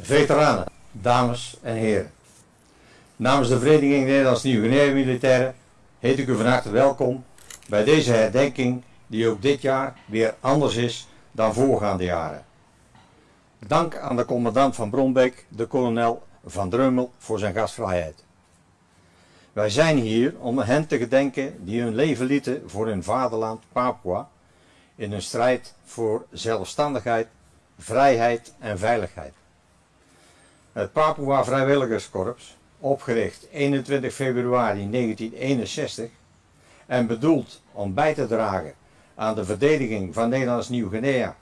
Veteranen, dames en heren. Namens de Vereniging Nederlands Nieuw-Guinea Militairen heet ik u van harte welkom bij deze herdenking die ook dit jaar weer anders is dan voorgaande jaren. Dank aan de commandant van Bronbeek, de kolonel Van Drummel, voor zijn gastvrijheid. Wij zijn hier om hen te gedenken die hun leven lieten voor hun vaderland Papua in een strijd voor zelfstandigheid, vrijheid en veiligheid. Het Papua Vrijwilligerskorps, opgericht 21 februari 1961 en bedoeld om bij te dragen aan de verdediging van Nederlands Nieuw-Guinea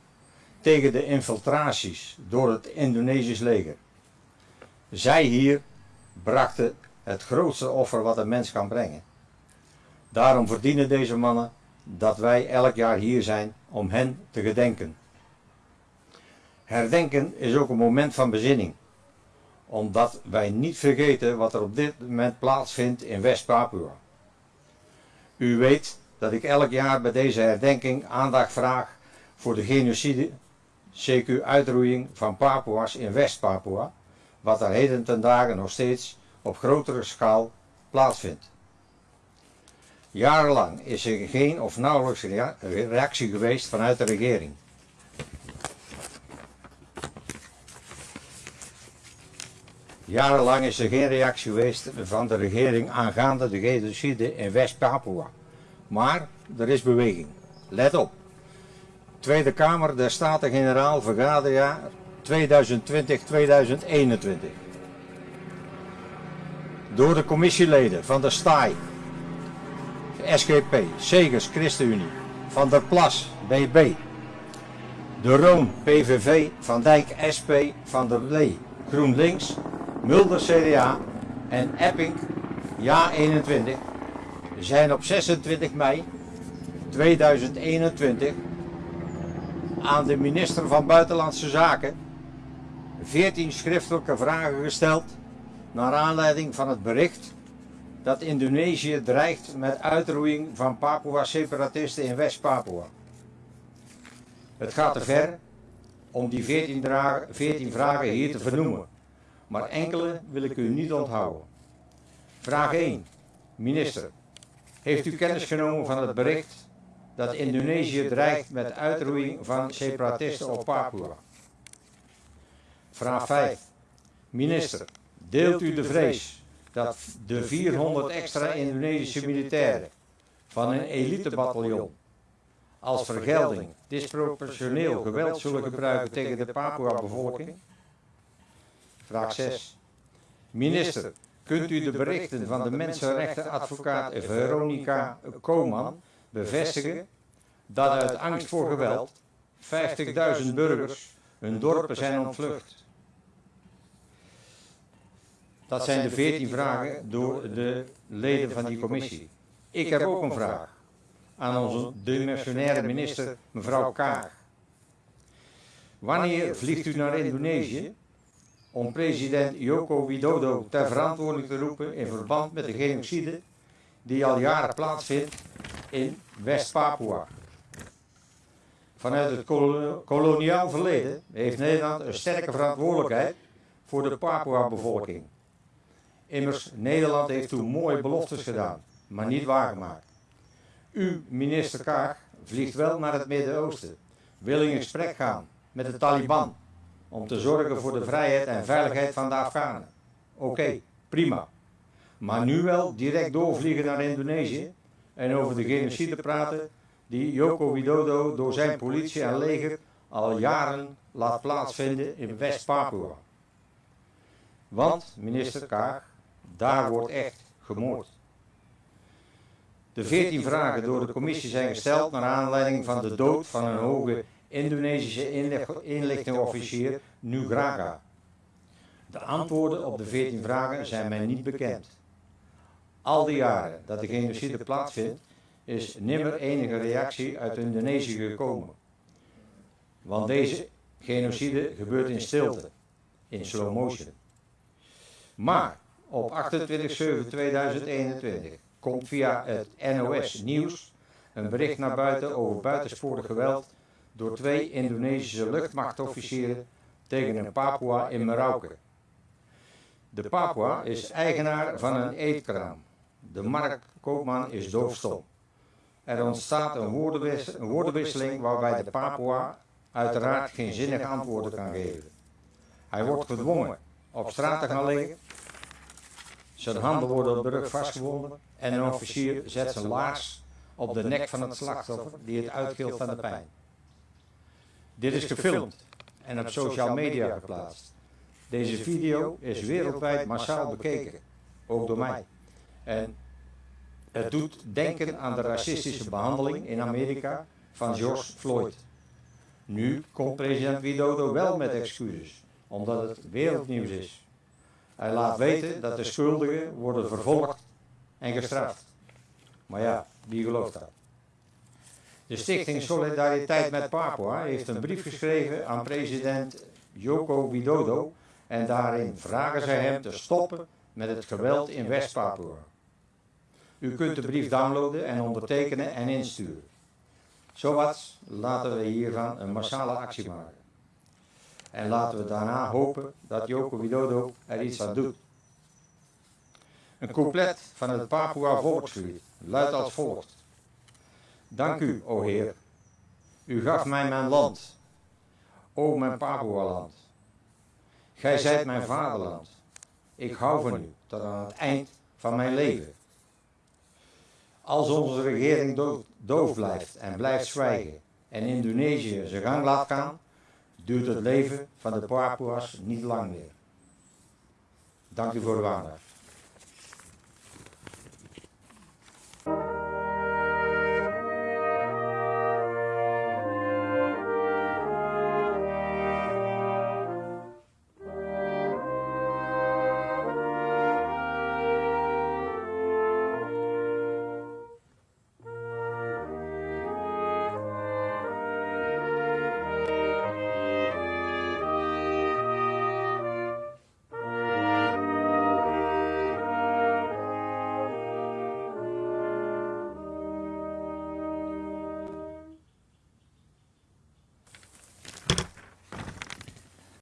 tegen de infiltraties door het Indonesisch leger. Zij hier brachten het grootste offer wat een mens kan brengen. Daarom verdienen deze mannen dat wij elk jaar hier zijn om hen te gedenken. Herdenken is ook een moment van bezinning, omdat wij niet vergeten wat er op dit moment plaatsvindt in West-Papua. U weet dat ik elk jaar bij deze herdenking aandacht vraag voor de genocide, CQ uitroeiing van Papua's in West-Papua, wat er heden ten dagen nog steeds op grotere schaal plaatsvindt. Jarenlang is er geen of nauwelijks reactie geweest vanuit de regering. Jarenlang is er geen reactie geweest van de regering aangaande de genocide in West-Papua. Maar er is beweging. Let op. Tweede Kamer der Staten-Generaal vergaderjaar 2020-2021. Door de commissieleden van de STAI, SGP, Segers ChristenUnie, Van der Plas BB, De Roon PVV, Van Dijk SP, Van der Lee GroenLinks, Mulder CDA en Epping Ja 21 zijn op 26 mei 2021 aan de minister van Buitenlandse Zaken 14 schriftelijke vragen gesteld naar aanleiding van het bericht dat Indonesië dreigt met uitroeiing van Papua-separatisten in West-Papua. Het gaat te ver om die 14, 14 vragen hier te vernoemen, maar enkele wil ik u niet onthouden. Vraag 1. Minister, heeft u kennis genomen van het bericht dat Indonesië dreigt met uitroeiing van separatisten op Papua? Vraag 5. Minister, deelt u de vrees dat de 400 extra Indonesische militairen van een elitebataljon als vergelding disproportioneel geweld zullen gebruiken tegen de Papua-bevolking? Vraag 6. Minister, kunt u de berichten van de mensenrechtenadvocaat Veronica Koman bevestigen dat uit angst voor geweld 50.000 burgers hun dorpen zijn ontvlucht? Dat zijn de 14 vragen door de leden van die commissie. Ik heb ook een vraag aan onze dimensionaire minister, mevrouw Kaag. Wanneer vliegt u naar Indonesië om president Joko Widodo ter verantwoording te roepen in verband met de genocide die al jaren plaatsvindt in West-Papua? Vanuit het koloniaal verleden heeft Nederland een sterke verantwoordelijkheid voor de Papua-bevolking. Immers, Nederland heeft toen mooie beloftes gedaan, maar niet waargemaakt. U, minister Kaag, vliegt wel naar het Midden-Oosten, wil in gesprek gaan met de Taliban om te zorgen voor de vrijheid en veiligheid van de Afghanen. Oké, prima. Maar nu wel direct doorvliegen naar Indonesië en over de genocide praten die Joko Widodo door zijn politie en leger al jaren laat plaatsvinden in West-Papua. Want, minister Kaag, daar wordt echt gemoord. De veertien vragen door de commissie zijn gesteld naar aanleiding van de dood van een hoge Indonesische inlichtingofficier Nugraga. De antwoorden op de veertien vragen zijn mij niet bekend. Al die jaren dat de genocide plaatsvindt, is nimmer enige reactie uit Indonesië gekomen. Want deze genocide gebeurt in stilte, in slow motion. Maar op 28-7-2021 komt via het NOS Nieuws een bericht naar buiten over buitensporig geweld door twee Indonesische luchtmachtofficieren tegen een Papua in Merauke. De Papua is eigenaar van een eetkraam. De marktkoopman is doofstom. Er ontstaat een, woordenwisseling waarbij de Papua uiteraard geen zinnige antwoorden kan geven. Hij wordt gedwongen op straat te gaan liggen. Zijn handen worden op de rug vastgebonden en een officier zet zijn laars op de nek van het slachtoffer die het uitgilt van de pijn. Dit is gefilmd en op social media geplaatst. Deze video is wereldwijd massaal bekeken, ook door mij. En het doet denken aan de racistische behandeling in Amerika van George Floyd. Nu komt president Widodo wel met excuses, omdat het wereldnieuws is. Hij laat weten dat de schuldigen worden vervolgd en gestraft. Maar ja, wie gelooft dat? De Stichting Solidariteit met Papua heeft een brief geschreven aan president Joko Widodo en daarin vragen zij hem te stoppen met het geweld in West-Papua. U kunt de brief downloaden en ondertekenen en insturen. Zowat laten we hiervan een massale actie maken. En laten we daarna hopen dat Joko Widodo er iets aan doet. Een couplet van het Papua volkslied luidt als volgt. Dank u, o Heer. U gaf mij mijn land, o mijn Papua-land. Gij zijt mijn vaderland. Ik hou van u tot aan het eind van mijn leven. Als onze regering doof, blijft en blijft zwijgen en Indonesië zijn gang laat gaan, duurt het leven van de Papua's niet lang meer. Dank u voor uw aandacht.